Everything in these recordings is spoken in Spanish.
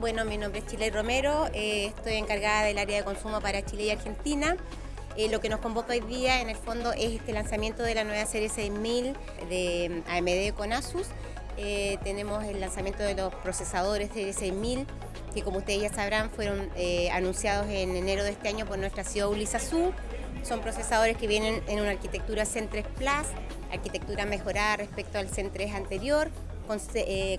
Bueno, mi nombre es Chile Romero, eh, estoy encargada del área de consumo para Chile y Argentina. Eh, lo que nos convoca hoy día en el fondo es este lanzamiento de la nueva serie 6000 de AMD con Asus. Eh, tenemos el lanzamiento de los procesadores serie 6000 que como ustedes ya sabrán fueron anunciados en enero de este año por nuestra CEO Su. Son procesadores que vienen en una arquitectura Zen 3 Plus, arquitectura mejorada respecto al Zen 3 anterior, con,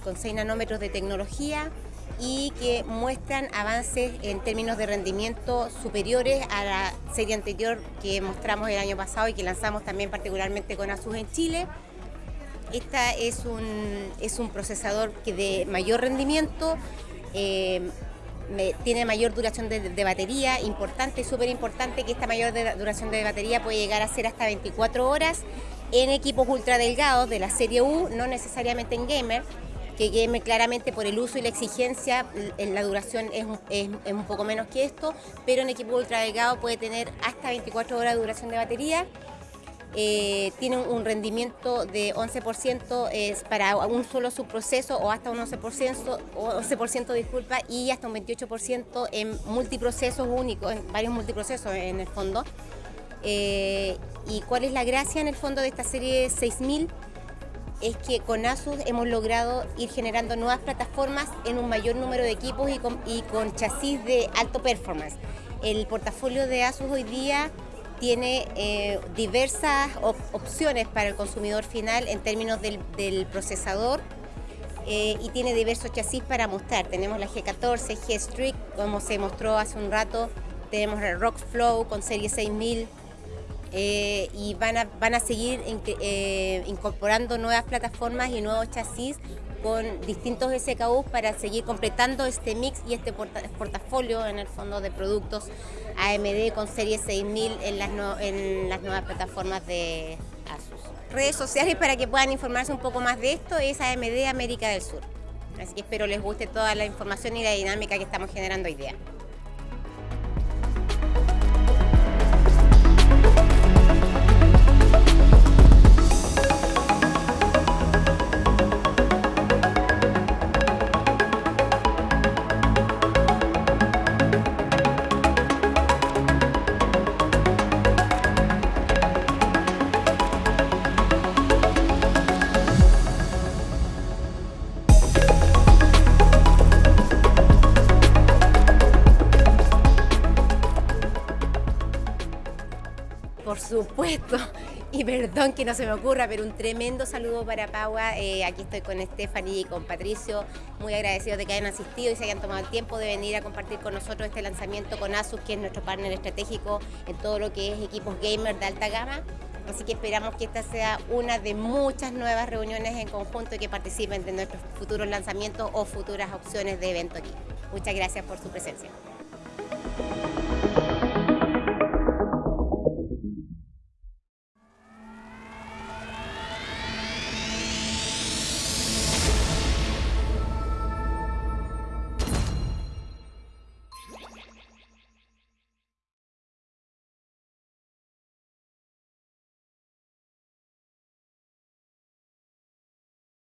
con 6 nanómetros de tecnología, y que muestran avances en términos de rendimiento superiores a la serie anterior que mostramos el año pasado y que lanzamos también particularmente con Asus en Chile. Esta es un, es un procesador que de mayor rendimiento, eh, tiene mayor duración de, batería, importante, súper importante que esta mayor duración de batería puede llegar a ser hasta 24 horas en equipos ultra delgados de la serie U, no necesariamente en gamer, que queme claramente por el uso y la exigencia, la duración es, un poco menos que esto, pero en equipo ultra delgado puede tener hasta 24 horas de duración de batería. Eh, tiene un rendimiento de 11% es para un solo subproceso o hasta un 11%, 11% disculpa, y hasta un 28% en multiprocesos únicos, en varios multiprocesos en el fondo. Eh, ¿Y cuál es la gracia en el fondo de esta serie 6000? Es que con Asus hemos logrado ir generando nuevas plataformas en un mayor número de equipos y con, chasis de alto performance. El portafolio de Asus hoy día tiene eh, diversas opciones para el consumidor final en términos del, procesador eh, y tiene diversos chasis para mostrar. Tenemos la G14, G-Strict, como se mostró hace un rato, tenemos el Rockflow con serie 6000, eh, y van a, van a seguir eh, incorporando nuevas plataformas y nuevos chasis con distintos SKUs para seguir completando este mix y este portafolio en el fondo de productos AMD con serie 6000 en las, en las nuevas plataformas de Asus. Redes sociales para que puedan informarse un poco más de esto es AMD América del Sur. Así que espero les guste toda la información y la dinámica que estamos generando hoy día. Por supuesto, y perdón que no se me ocurra, pero un tremendo saludo para Paua. Eh, aquí estoy con Stephanie y con Patricio, muy agradecidos de que hayan asistido y se hayan tomado el tiempo de venir a compartir con nosotros este lanzamiento con Asus, que es nuestro partner estratégico en todo lo que es equipos gamer de alta gama. Así que esperamos que esta sea una de muchas nuevas reuniones en conjunto y que participen de nuestros futuros lanzamientos o futuras opciones de evento aquí. Muchas gracias por su presencia.